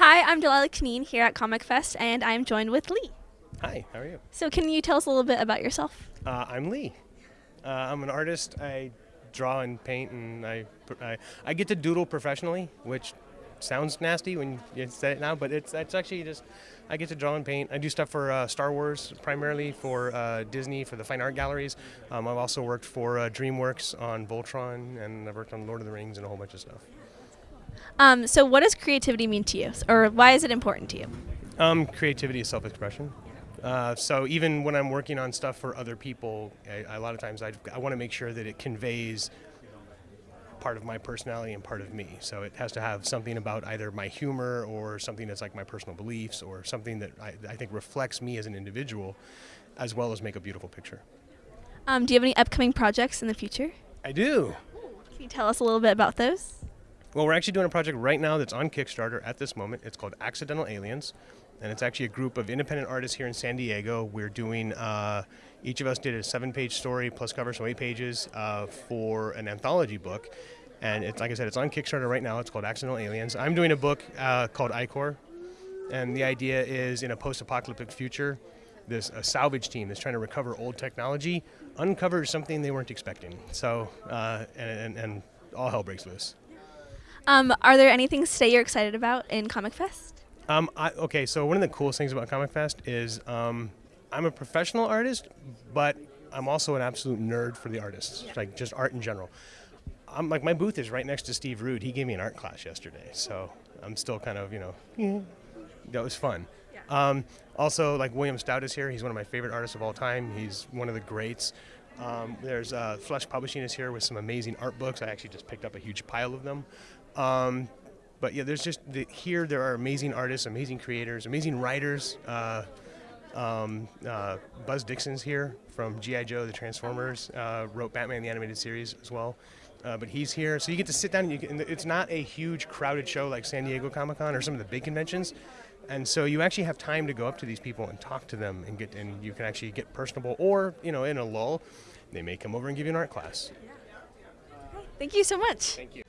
I'm Delilah Kneen here at Comic Fest, and I'm joined with Lee. Hi, how are you? So, can you tell us a little bit about yourself? Uh, I'm Lee. Uh, I'm an artist. I draw and paint, and I, I, I get to doodle professionally, which sounds nasty when you say it now, but it's it's actually just I get to draw and paint. I do stuff for uh, Star Wars primarily, for uh, Disney, for the fine art galleries. Um, I've also worked for uh, DreamWorks on Voltron, and I've worked on Lord of the Rings and a whole bunch of stuff. Um, so, what does creativity mean to you, or why is it important to you? Um, creativity is self-expression. Uh, so even when I'm working on stuff for other people, I, a lot of times I, I want to make sure that it conveys part of my personality and part of me. So it has to have something about either my humor or something that's like my personal beliefs or something that I, I think reflects me as an individual, as well as make a beautiful picture. Um, do you have any upcoming projects in the future? I do. Can you tell us a little bit about those? Well, we're actually doing a project right now that's on Kickstarter at this moment. It's called Accidental Aliens, and it's actually a group of independent artists here in San Diego. We're doing, uh, each of us did a seven page story plus cover, so eight pages uh, for an anthology book. And it's like I said, it's on Kickstarter right now. It's called Accidental Aliens. I'm doing a book uh, called Icor, and the idea is in a post apocalyptic future, this a salvage team that's trying to recover old technology uncovers something they weren't expecting. So, uh, and, and, and all hell breaks loose. Um, are there any things today you're excited about in Comic Fest? Um, I, okay, so one of the coolest things about Comic Fest is um, I'm a professional artist, but I'm also an absolute nerd for the artists, like just art in general. I'm like my booth is right next to Steve Rude. He gave me an art class yesterday, so I'm still kind of you know yeah, that was fun. Um, also, like William Stout is here. He's one of my favorite artists of all time. He's one of the greats. Um, there's uh, Flesk Publishing is here with some amazing art books. I actually just picked up a huge pile of them. Um, but yeah, there's just the, here there are amazing artists, amazing creators, amazing writers. Uh, um, uh, Buzz Dixon's here from GI Joe, the Transformers, uh, wrote Batman the animated series as well. Uh, but he's here, so you get to sit down. And you can, it's not a huge crowded show like San Diego Comic Con or some of the big conventions, and so you actually have time to go up to these people and talk to them and get and you can actually get personable. Or you know, in a lull, they may come over and give you an art class. Thank you so much. Thank you.